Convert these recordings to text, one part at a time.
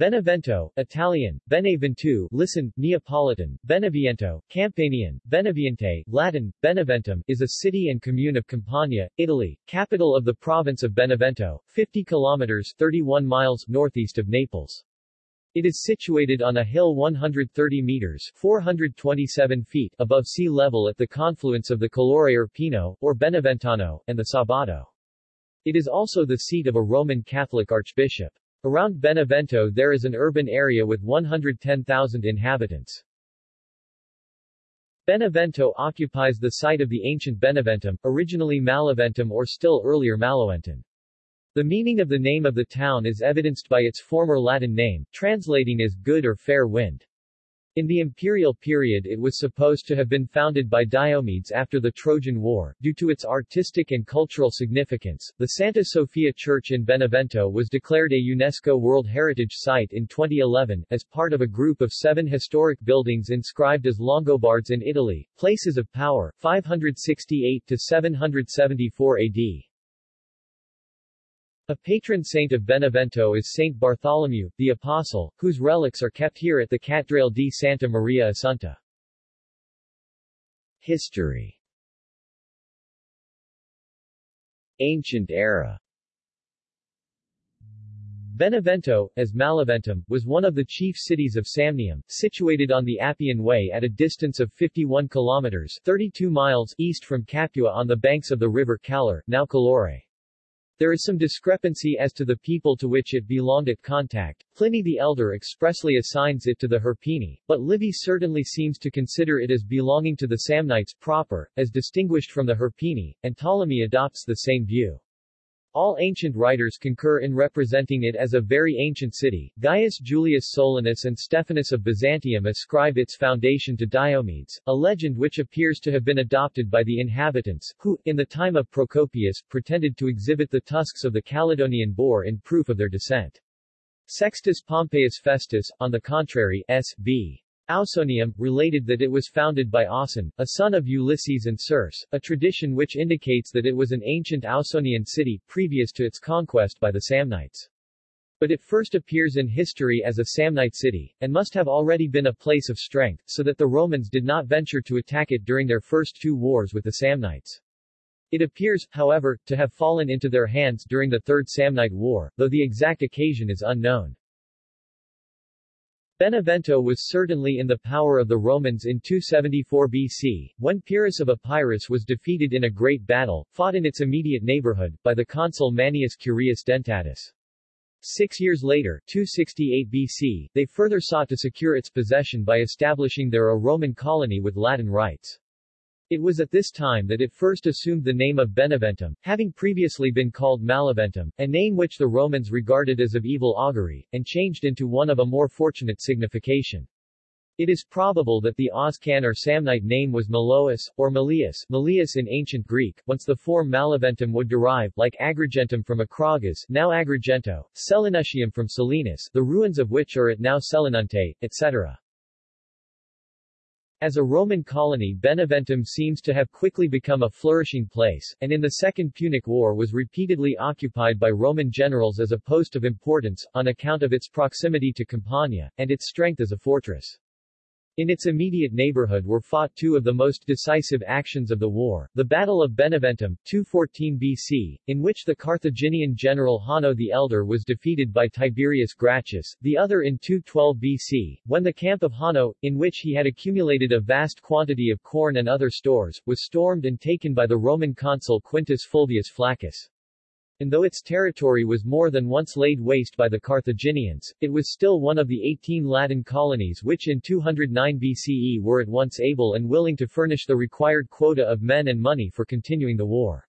Benevento, Italian, Benevento, listen, Neapolitan, Beneviento, Campanian, Beneviente, Latin, Beneventum, is a city and commune of Campania, Italy, capital of the province of Benevento, 50 kilometers 31 miles northeast of Naples. It is situated on a hill 130 meters 427 feet above sea level at the confluence of the Calore Irpino, or Beneventano, and the Sabato. It is also the seat of a Roman Catholic archbishop. Around Benevento there is an urban area with 110,000 inhabitants. Benevento occupies the site of the ancient Beneventum, originally Malaventum or still earlier Maloentum. The meaning of the name of the town is evidenced by its former Latin name, translating as good or fair wind. In the imperial period it was supposed to have been founded by Diomedes after the Trojan War. Due to its artistic and cultural significance, the Santa Sofia Church in Benevento was declared a UNESCO World Heritage Site in 2011, as part of a group of seven historic buildings inscribed as Longobards in Italy, places of power, 568 to 774 AD. A patron saint of Benevento is Saint Bartholomew, the Apostle, whose relics are kept here at the Cattedrale di Santa Maria Assunta. History Ancient era Benevento, as Malaventum, was one of the chief cities of Samnium, situated on the Appian Way at a distance of 51 kilometers 32 miles east from Capua on the banks of the river Calore, now Calore. There is some discrepancy as to the people to which it belonged at contact. Pliny the Elder expressly assigns it to the Hirpini, but Livy certainly seems to consider it as belonging to the Samnites proper, as distinguished from the Hirpini, and Ptolemy adopts the same view. All ancient writers concur in representing it as a very ancient city. Gaius Julius Solinus and Stephanus of Byzantium ascribe its foundation to Diomedes, a legend which appears to have been adopted by the inhabitants, who, in the time of Procopius, pretended to exhibit the tusks of the Caledonian boar in proof of their descent. Sextus Pompeius Festus, on the contrary, S.B. Ausonium, related that it was founded by Auson, a son of Ulysses and Circe, a tradition which indicates that it was an ancient Ausonian city, previous to its conquest by the Samnites. But it first appears in history as a Samnite city, and must have already been a place of strength, so that the Romans did not venture to attack it during their first two wars with the Samnites. It appears, however, to have fallen into their hands during the Third Samnite War, though the exact occasion is unknown. Benevento was certainly in the power of the Romans in 274 BC, when Pyrrhus of Epirus was defeated in a great battle, fought in its immediate neighborhood, by the consul Manius Curius Dentatus. Six years later, 268 BC, they further sought to secure its possession by establishing there a Roman colony with Latin rights. It was at this time that it first assumed the name of Beneventum, having previously been called Malaventum, a name which the Romans regarded as of evil augury, and changed into one of a more fortunate signification. It is probable that the Oscan or Samnite name was Malois, or Malius, Malius in ancient Greek, whence the form Malaventum would derive, like Agrigentum from Acragas, now Agrigento, Selinutium from Selinus, the ruins of which are at now Selinunte, etc. As a Roman colony Beneventum seems to have quickly become a flourishing place, and in the Second Punic War was repeatedly occupied by Roman generals as a post of importance, on account of its proximity to Campania, and its strength as a fortress. In its immediate neighborhood were fought two of the most decisive actions of the war, the Battle of Beneventum, 214 BC, in which the Carthaginian general Hanno the Elder was defeated by Tiberius Gracchus, the other in 212 BC, when the camp of Hanno, in which he had accumulated a vast quantity of corn and other stores, was stormed and taken by the Roman consul Quintus Fulvius Flaccus. And though its territory was more than once laid waste by the Carthaginians, it was still one of the 18 Latin colonies which in 209 BCE were at once able and willing to furnish the required quota of men and money for continuing the war.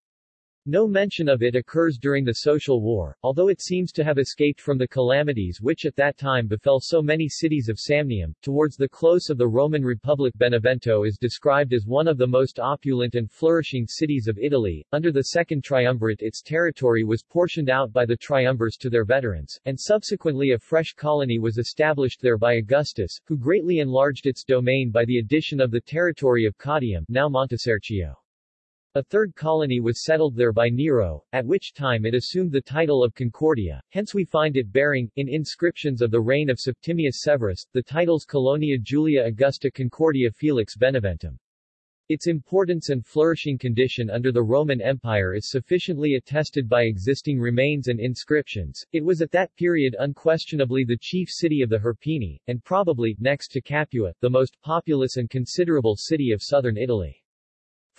No mention of it occurs during the Social War, although it seems to have escaped from the calamities which at that time befell so many cities of Samnium. Towards the close of the Roman Republic Benevento is described as one of the most opulent and flourishing cities of Italy. Under the Second Triumvirate its territory was portioned out by the triumvirs to their veterans, and subsequently a fresh colony was established there by Augustus, who greatly enlarged its domain by the addition of the territory of Caudium, now Montesarchio. A third colony was settled there by Nero, at which time it assumed the title of Concordia, hence we find it bearing, in inscriptions of the reign of Septimius Severus, the titles Colonia Julia Augusta Concordia Felix Beneventum. Its importance and flourishing condition under the Roman Empire is sufficiently attested by existing remains and inscriptions. It was at that period unquestionably the chief city of the Hirpini, and probably, next to Capua, the most populous and considerable city of southern Italy.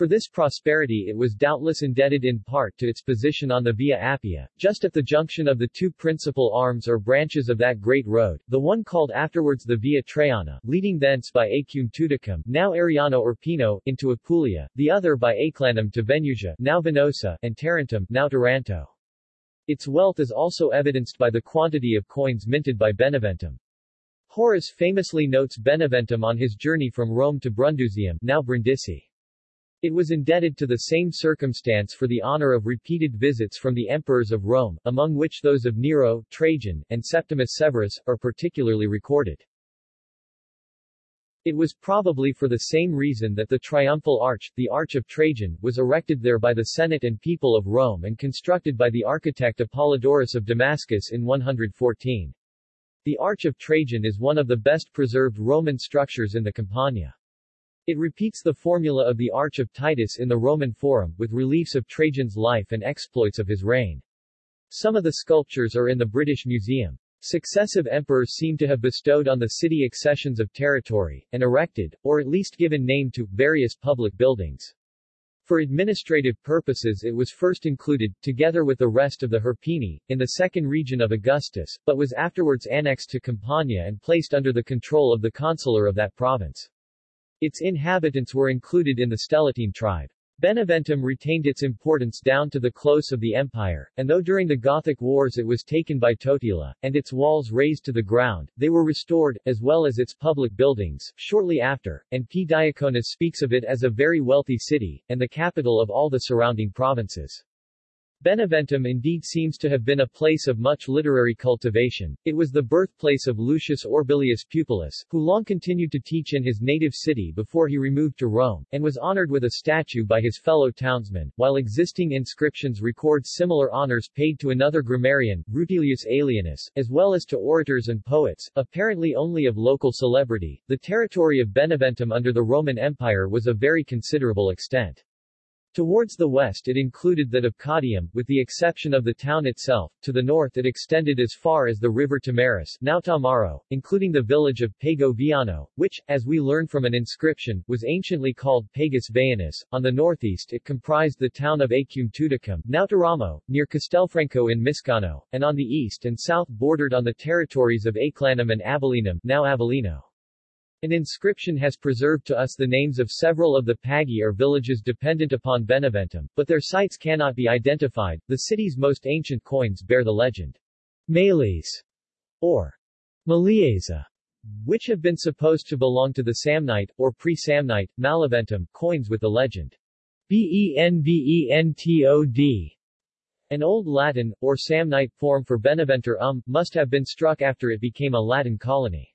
For this prosperity it was doubtless indebted in part to its position on the Via Appia, just at the junction of the two principal arms or branches of that great road, the one called afterwards the Via Traiana, leading thence by Aequum Tuticum, now Ariano Irpino, into Apulia, the other by Aeclanum to Venusia, now Venosa, and Tarentum, now Taranto. Its wealth is also evidenced by the quantity of coins minted by Beneventum. Horace famously notes Beneventum on his journey from Rome to Brundisium, now Brindisi. It was indebted to the same circumstance for the honor of repeated visits from the emperors of Rome, among which those of Nero, Trajan, and Septimius Severus, are particularly recorded. It was probably for the same reason that the triumphal arch, the Arch of Trajan, was erected there by the Senate and people of Rome and constructed by the architect Apollodorus of Damascus in 114. The Arch of Trajan is one of the best preserved Roman structures in the Campania. It repeats the formula of the Arch of Titus in the Roman Forum, with reliefs of Trajan's life and exploits of his reign. Some of the sculptures are in the British Museum. Successive emperors seem to have bestowed on the city accessions of territory, and erected, or at least given name to, various public buildings. For administrative purposes it was first included, together with the rest of the Hirpini, in the second region of Augustus, but was afterwards annexed to Campania and placed under the control of the consular of that province. Its inhabitants were included in the Stellatine tribe. Beneventum retained its importance down to the close of the empire, and though during the Gothic Wars it was taken by Totila, and its walls razed to the ground, they were restored, as well as its public buildings, shortly after, and P. Diaconus speaks of it as a very wealthy city, and the capital of all the surrounding provinces. Beneventum indeed seems to have been a place of much literary cultivation. It was the birthplace of Lucius Orbilius Pupillus, who long continued to teach in his native city before he removed to Rome, and was honored with a statue by his fellow townsmen, while existing inscriptions record similar honors paid to another grammarian, Rutilius Aelianus, as well as to orators and poets, apparently only of local celebrity. The territory of Beneventum under the Roman Empire was of very considerable extent. Towards the west it included that of Caudium, with the exception of the town itself, to the north it extended as far as the river Tamaris now Tamaro, including the village of Pago Viano, which, as we learn from an inscription, was anciently called Pagus Veanus. On the northeast it comprised the town of Aequum Tuticum, now Teramo, near Castelfranco in Miscano, and on the east and south bordered on the territories of Aeclanum and Abellinum, now Avellino. An inscription has preserved to us the names of several of the Pagi or villages dependent upon Beneventum, but their sites cannot be identified. The city's most ancient coins bear the legend Males or Malieza, which have been supposed to belong to the Samnite, or pre-Samnite, Malaventum, coins with the legend Benventod. An Old Latin, or Samnite form for Beneventur um, must have been struck after it became a Latin colony.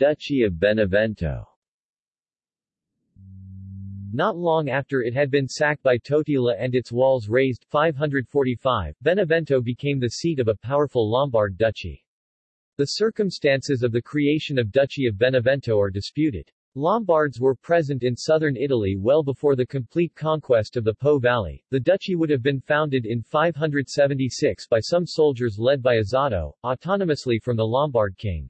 Duchy of Benevento not long after it had been sacked by Totila and its walls razed 545, Benevento became the seat of a powerful Lombard duchy. The circumstances of the creation of Duchy of Benevento are disputed. Lombards were present in southern Italy well before the complete conquest of the Po Valley. The duchy would have been founded in 576 by some soldiers led by Azado, autonomously from the Lombard king.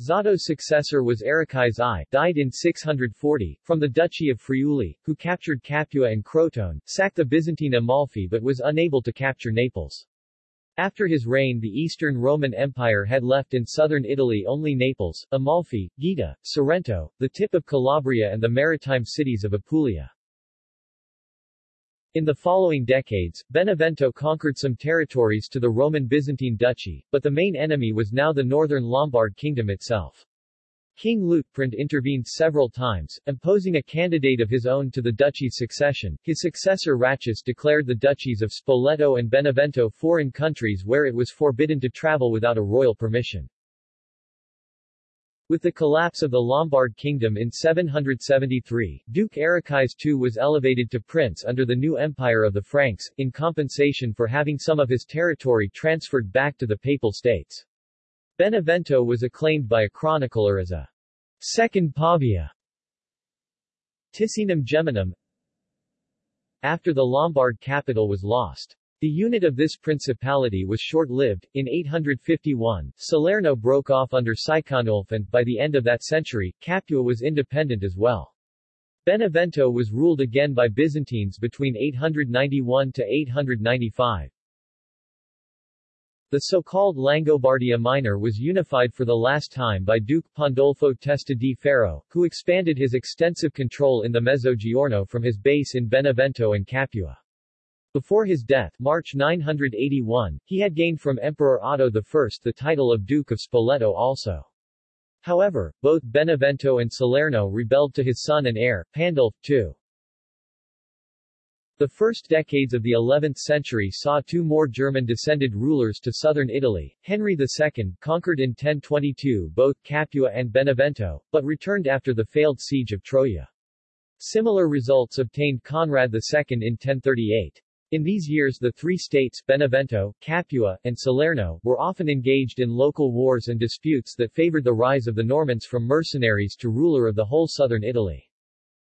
Zado's successor was Arechais I, died in 640, from the Duchy of Friuli, who captured Capua and Crotone, sacked the Byzantine Amalfi but was unable to capture Naples. After his reign the Eastern Roman Empire had left in southern Italy only Naples, Amalfi, Gaeta, Sorrento, the tip of Calabria and the maritime cities of Apulia. In the following decades, Benevento conquered some territories to the Roman Byzantine Duchy, but the main enemy was now the northern Lombard kingdom itself. King Liutprand intervened several times, imposing a candidate of his own to the duchy's succession. His successor Ratchis declared the duchies of Spoleto and Benevento foreign countries where it was forbidden to travel without a royal permission. With the collapse of the Lombard kingdom in 773, Duke Arichais II was elevated to prince under the new empire of the Franks, in compensation for having some of his territory transferred back to the Papal States. Benevento was acclaimed by a chronicler as a second Pavia. Ticinum Geminum After the Lombard capital was lost, the unit of this principality was short-lived. In 851, Salerno broke off under Siconulf and, by the end of that century, Capua was independent as well. Benevento was ruled again by Byzantines between 891 to 895. The so-called Langobardia Minor was unified for the last time by Duke Pandolfo Testa di Ferro, who expanded his extensive control in the Mezzogiorno from his base in Benevento and Capua. Before his death March 981, he had gained from Emperor Otto I the title of Duke of Spoleto also. However, both Benevento and Salerno rebelled to his son and heir, Pandulf II. The first decades of the 11th century saw two more German-descended rulers to southern Italy, Henry II, conquered in 1022 both Capua and Benevento, but returned after the failed siege of Troia. Similar results obtained Conrad II in 1038. In these years the three states Benevento, Capua, and Salerno were often engaged in local wars and disputes that favored the rise of the Normans from mercenaries to ruler of the whole southern Italy.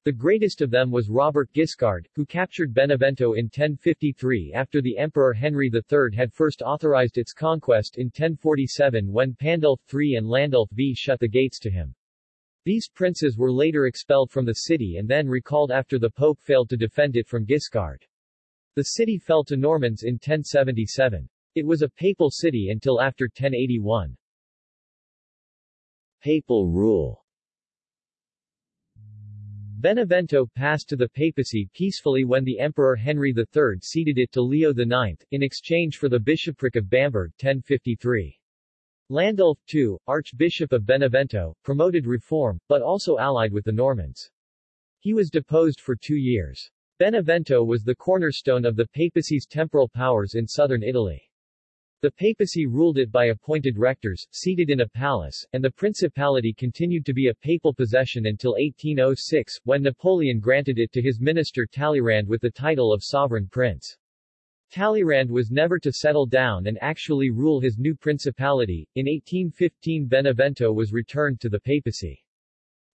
The greatest of them was Robert Guiscard, who captured Benevento in 1053 after the Emperor Henry III had first authorized its conquest in 1047 when Pandulf III and Landulf V shut the gates to him. These princes were later expelled from the city and then recalled after the Pope failed to defend it from Guiscard. The city fell to Normans in 1077. It was a papal city until after 1081. Papal rule Benevento passed to the papacy peacefully when the Emperor Henry III ceded it to Leo IX, in exchange for the bishopric of Bamberg 1053. Landulf II, Archbishop of Benevento, promoted reform, but also allied with the Normans. He was deposed for two years. Benevento was the cornerstone of the papacy's temporal powers in southern Italy. The papacy ruled it by appointed rectors, seated in a palace, and the principality continued to be a papal possession until 1806, when Napoleon granted it to his minister Talleyrand with the title of sovereign prince. Talleyrand was never to settle down and actually rule his new principality. In 1815 Benevento was returned to the papacy.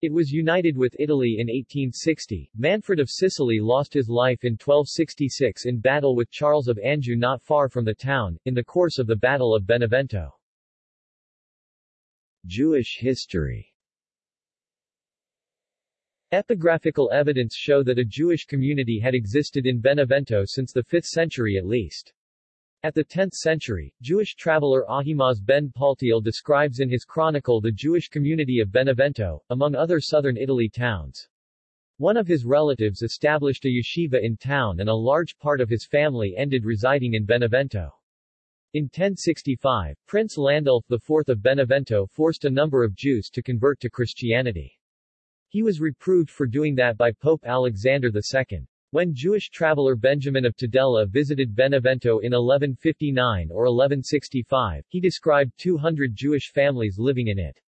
It was united with Italy in 1860. Manfred of Sicily lost his life in 1266 in battle with Charles of Anjou not far from the town, in the course of the Battle of Benevento. Jewish history Epigraphical evidence show that a Jewish community had existed in Benevento since the 5th century at least. At the 10th century, Jewish traveler Ahimaaz ben Paltiel describes in his chronicle the Jewish community of Benevento, among other southern Italy towns. One of his relatives established a yeshiva in town and a large part of his family ended residing in Benevento. In 1065, Prince Landulf IV of Benevento forced a number of Jews to convert to Christianity. He was reproved for doing that by Pope Alexander II. When Jewish traveler Benjamin of Tudela visited Benevento in 1159 or 1165, he described 200 Jewish families living in it.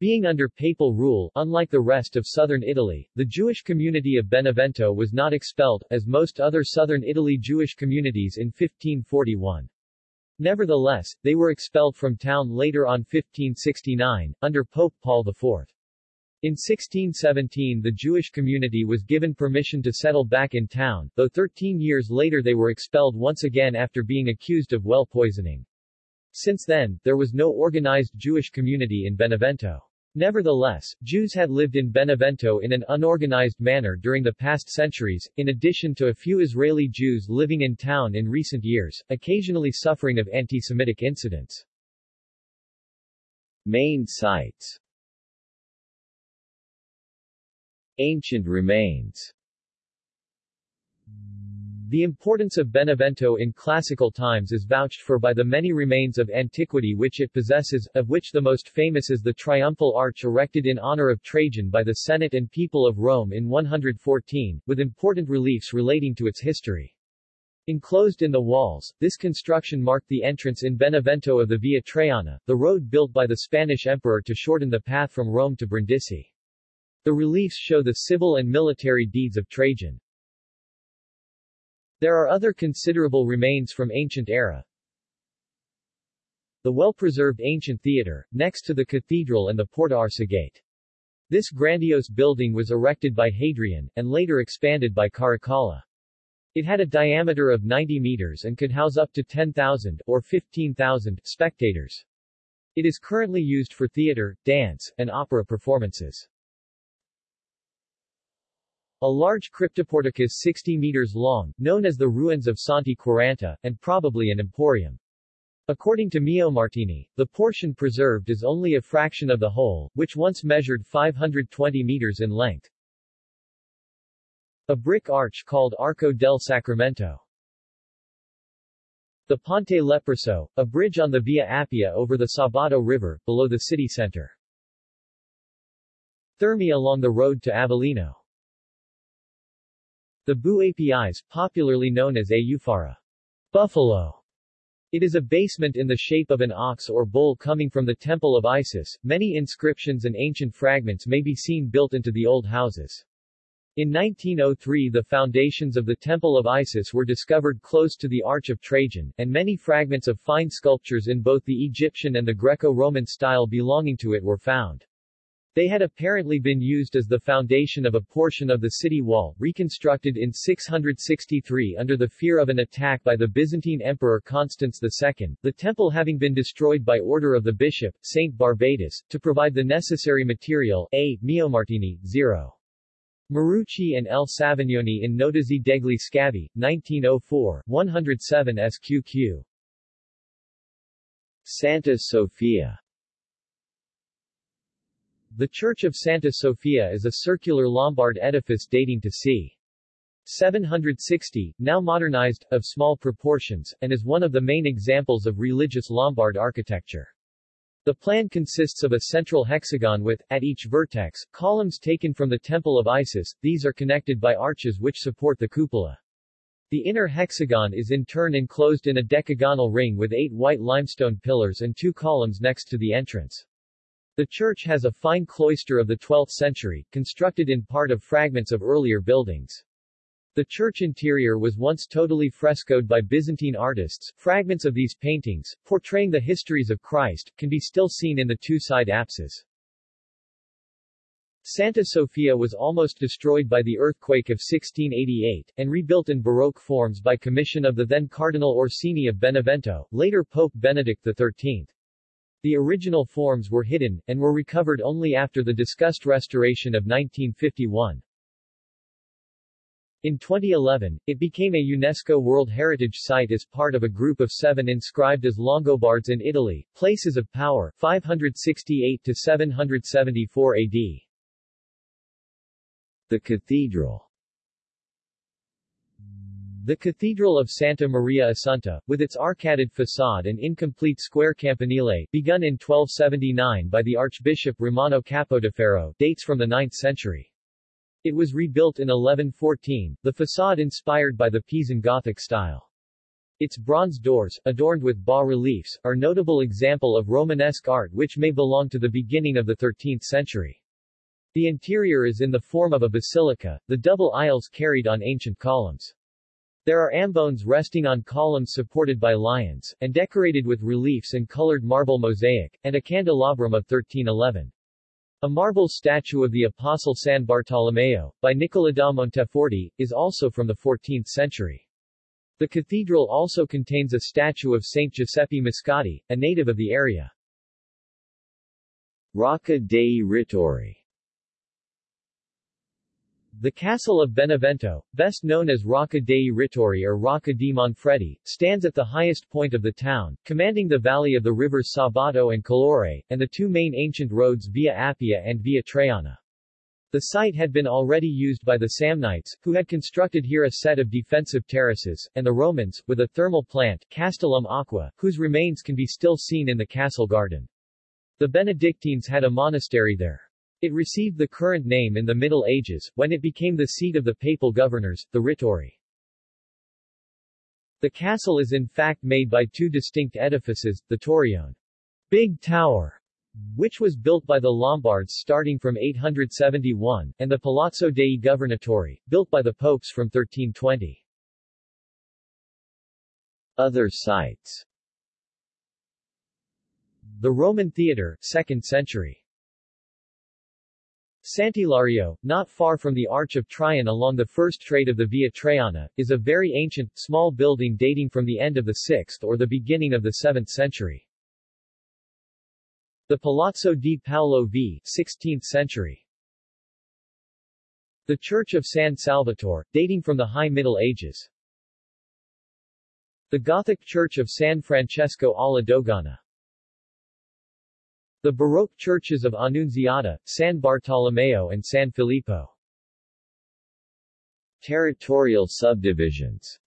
Being under papal rule, unlike the rest of southern Italy, the Jewish community of Benevento was not expelled, as most other southern Italy Jewish communities in 1541. Nevertheless, they were expelled from town later on 1569, under Pope Paul IV. In 1617 the Jewish community was given permission to settle back in town, though 13 years later they were expelled once again after being accused of well poisoning. Since then, there was no organized Jewish community in Benevento. Nevertheless, Jews had lived in Benevento in an unorganized manner during the past centuries, in addition to a few Israeli Jews living in town in recent years, occasionally suffering of anti-Semitic incidents. Main sites Ancient remains the importance of Benevento in classical times is vouched for by the many remains of antiquity which it possesses, of which the most famous is the triumphal arch erected in honor of Trajan by the Senate and people of Rome in 114, with important reliefs relating to its history. Enclosed in the walls, this construction marked the entrance in Benevento of the Via Traiana, the road built by the Spanish emperor to shorten the path from Rome to Brindisi. The reliefs show the civil and military deeds of Trajan. There are other considerable remains from ancient era. The well-preserved ancient theater, next to the cathedral and the Porta Arsacete. This grandiose building was erected by Hadrian, and later expanded by Caracalla. It had a diameter of 90 meters and could house up to 10,000, or 15,000, spectators. It is currently used for theater, dance, and opera performances. A large cryptoporticus 60 meters long, known as the ruins of Santi Quaranta, and probably an emporium. According to Meomartini, the portion preserved is only a fraction of the whole, which once measured 520 meters in length. A brick arch called Arco del Sacramento. The Ponte Leproso, a bridge on the Via Appia over the Sabato River, below the city center. Thermi along the road to Avellino. The Bu Apis, popularly known as Eufara, buffalo. It is a basement in the shape of an ox or bull coming from the Temple of Isis. Many inscriptions and ancient fragments may be seen built into the old houses. In 1903 the foundations of the Temple of Isis were discovered close to the Arch of Trajan, and many fragments of fine sculptures in both the Egyptian and the Greco-Roman style belonging to it were found. They had apparently been used as the foundation of a portion of the city wall, reconstructed in 663 under the fear of an attack by the Byzantine Emperor Constans II, the temple having been destroyed by order of the bishop, Saint Barbatus, to provide the necessary material, A. Meomartini, 0. Marucchi and L. Savignoni in Notizie degli Scavi, 1904, 107 SQQ. Santa Sofia The Church of Santa Sofia is a circular Lombard edifice dating to c. 760, now modernized, of small proportions, and is one of the main examples of religious Lombard architecture. The plan consists of a central hexagon with, at each vertex, columns taken from the Temple of Isis, these are connected by arches which support the cupola. The inner hexagon is in turn enclosed in a decagonal ring with eight white limestone pillars and two columns next to the entrance. The church has a fine cloister of the 12th century, constructed in part of fragments of earlier buildings. The church interior was once totally frescoed by Byzantine artists. Fragments of these paintings, portraying the histories of Christ, can be still seen in the two side apses. Santa Sofia was almost destroyed by the earthquake of 1688, and rebuilt in Baroque forms by commission of the then Cardinal Orsini of Benevento, later Pope Benedict XIII. The original forms were hidden, and were recovered only after the discussed restoration of 1951. In 2011, it became a UNESCO World Heritage Site as part of a group of seven inscribed as Longobards in Italy, places of power, 568 to 774 AD. The Cathedral the Cathedral of Santa Maria Assunta, with its arcaded facade and incomplete square campanile, begun in 1279 by the Archbishop Romano Capodaferro, dates from the 9th century. It was rebuilt in 1114, the facade inspired by the Pisan Gothic style. Its bronze doors, adorned with bas-reliefs, are notable example of Romanesque art which may belong to the beginning of the 13th century. The interior is in the form of a basilica, the double aisles carried on ancient columns. There are ambones resting on columns supported by lions, and decorated with reliefs and colored marble mosaic, and a candelabrum of 1311. A marble statue of the Apostle San Bartolomeo, by Nicola da Monteforte, is also from the 14th century. The cathedral also contains a statue of Saint Giuseppe Moscati, a native of the area. Rocca dei Rettori the castle of Benevento, best known as Rocca dei Rettori or Rocca di Manfredi, stands at the highest point of the town, commanding the valley of the rivers Sabato and Calore, and the two main ancient roads Via Appia and Via Traiana. The site had been already used by the Samnites, who had constructed here a set of defensive terraces, and the Romans, with a thermal plant, Castellum Aqua, whose remains can be still seen in the castle garden. The Benedictines had a monastery there. It received the current name in the Middle Ages, when it became the seat of the papal governors, the Rettori. The castle is in fact made by two distinct edifices, the Torrione Big Tower, which was built by the Lombards starting from 871, and the Palazzo dei Governatori, built by the popes from 1320. Other sites The Roman Theatre, 2nd century Sant'Ilario, not far from the Arch of Trajan along the first trade of the Via Traiana, is a very ancient, small building dating from the end of the 6th or the beginning of the 7th century. The Palazzo di Paolo v. 16th century. The Church of San Salvatore, dating from the High Middle Ages. The Gothic Church of San Francesco alla Dogana. The Baroque churches of Annunziata, San Bartolomeo and San Filippo. Territorial subdivisions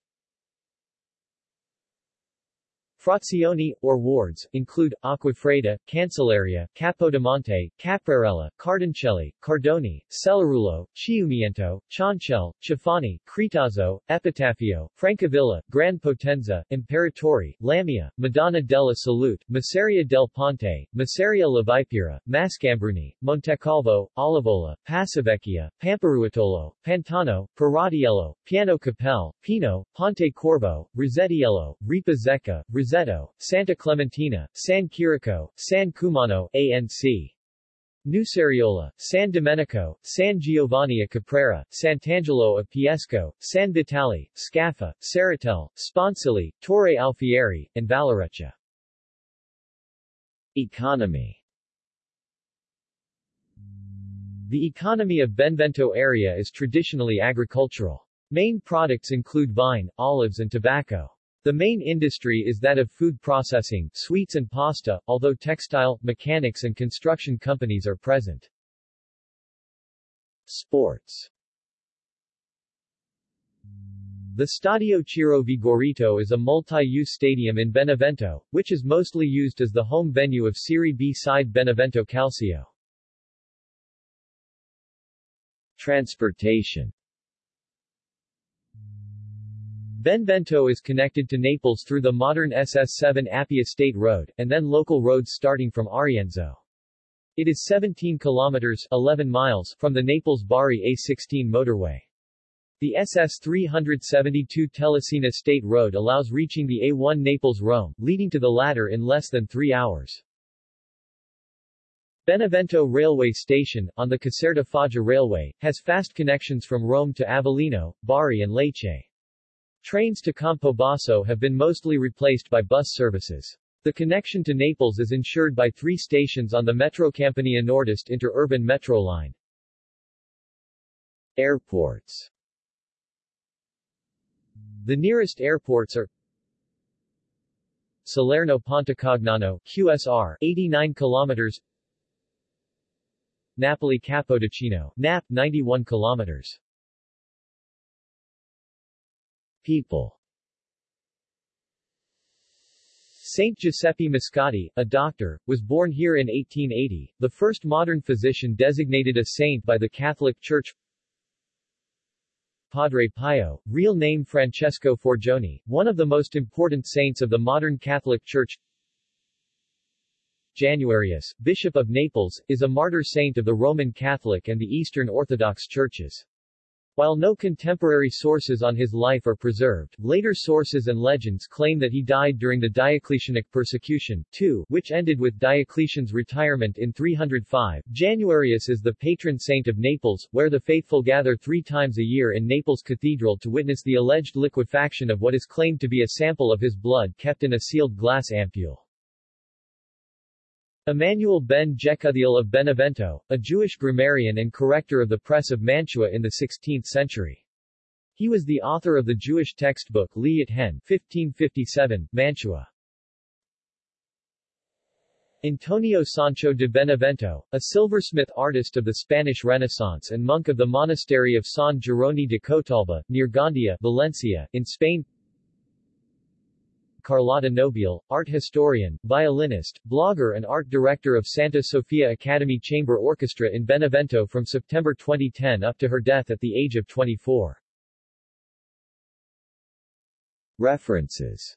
Frazioni, or wards, include, Acquafredda, Cancelleria, Capodimonte, Caprarella, Cardoncelli, Cardoni, Cellarulo, Chiumiento, Ciancel, Cefani, Cretazzo, Epitafio, Francavilla, Gran Potenza, Imperatori, Lamia, Madonna della Salute, Masseria del Ponte, Masseria la Vipera, Mascambruni, Montecalvo, Olivola, Passavecchia, Pamparuotolo, Pantano, Paradiello, Piano Capelle, Pino, Ponte Corvo, Rosetiello, Ripa Zecca, Rosetta Santa Clementina, San Quirico, San Cumano, ANC. Nuceriola, San Domenico, San Giovanni a Caprera, Sant'Angelo of Piesco, San Vitale, Scaffa, Saratel, Sponsili, Torre Alfieri, and Valoreccia. Economy The economy of Benevento area is traditionally agricultural. Main products include vine, olives and tobacco. The main industry is that of food processing, sweets and pasta, although textile, mechanics and construction companies are present. Sports The Stadio Ciro Vigorito is a multi-use stadium in Benevento, which is mostly used as the home venue of Serie B side Benevento Calcio. Transportation Benevento is connected to Naples through the modern SS7 Appia State Road, and then local roads starting from Arienzo. It is 17 kilometers 11 miles from the Naples-Bari A16 motorway. The SS 372 Telesina State Road allows reaching the A1 Naples-Rome, leading to the latter in less than three hours. Benevento Railway Station, on the Caserta Foggia Railway, has fast connections from Rome to Avellino, Bari and Lecce. Trains to Campobasso have been mostly replaced by bus services. The connection to Naples is ensured by three stations on the Metro Metrocampania Nordest interurban metro line. Airports The nearest airports are Salerno Pontecagnano, QSR, 89 kilometers Napoli Capodichino, NAP, 91 kilometers People Saint Giuseppe Moscati, a doctor, was born here in 1880, the first modern physician designated a saint by the Catholic Church. Padre Pio, real name Francesco Forgione, one of the most important saints of the modern Catholic Church. Januarius, Bishop of Naples, is a martyr saint of the Roman Catholic and the Eastern Orthodox churches. While no contemporary sources on his life are preserved, later sources and legends claim that he died during the Diocletianic persecution, too, which ended with Diocletian's retirement in 305. Januarius is the patron saint of Naples, where the faithful gather three times a year in Naples Cathedral to witness the alleged liquefaction of what is claimed to be a sample of his blood kept in a sealed glass ampule. Emmanuel ben Jecuthiel of Benevento, a Jewish grammarian and corrector of the press of Mantua in the 16th century. He was the author of the Jewish textbook Liat Hen 1557, Mantua. Antonio Sancho de Benevento, a silversmith artist of the Spanish Renaissance and monk of the monastery of San Geronimo de Cotalba, near Gandia, Valencia, in Spain Carlotta Nobile, art historian, violinist, blogger and art director of Santa Sofia Academy Chamber Orchestra in Benevento from September 2010 up to her death at the age of 24. References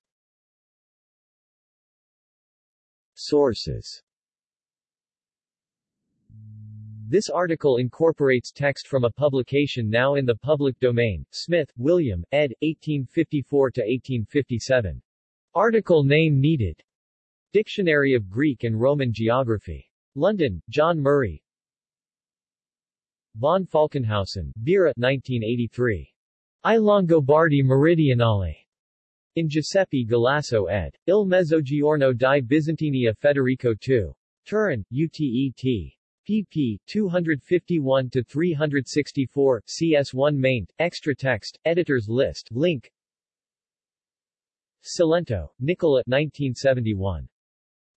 Sources This article incorporates text from a publication now in the public domain, Smith, William, ed. 1854-1857. Article name needed. Dictionary of Greek and Roman Geography. London, John Murray. Von Falkenhausen, Vera 1983. I Longobardi Meridionale. In Giuseppe Galasso ed. Il Mezzogiorno di Bizantinia Federico II. Turin, UTET pp. 251-364, CS1 maint, extra text, editor's list, link Cilento, Nicola 1971.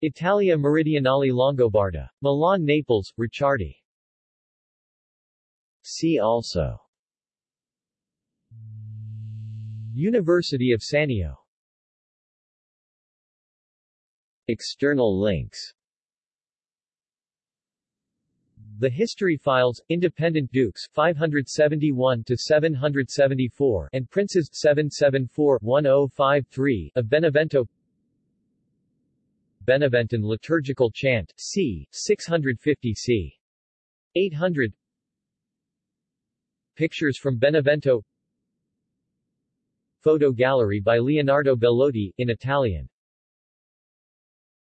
Italia Meridionale Longobarda. Milan Naples, Ricciardi. See also University of Sannio External links the History Files, Independent Dukes 571 to 774 and Princes 774-1053 of Benevento Beneventan liturgical chant c. 650 c. 800 Pictures from Benevento Photo gallery by Leonardo Bellotti, in Italian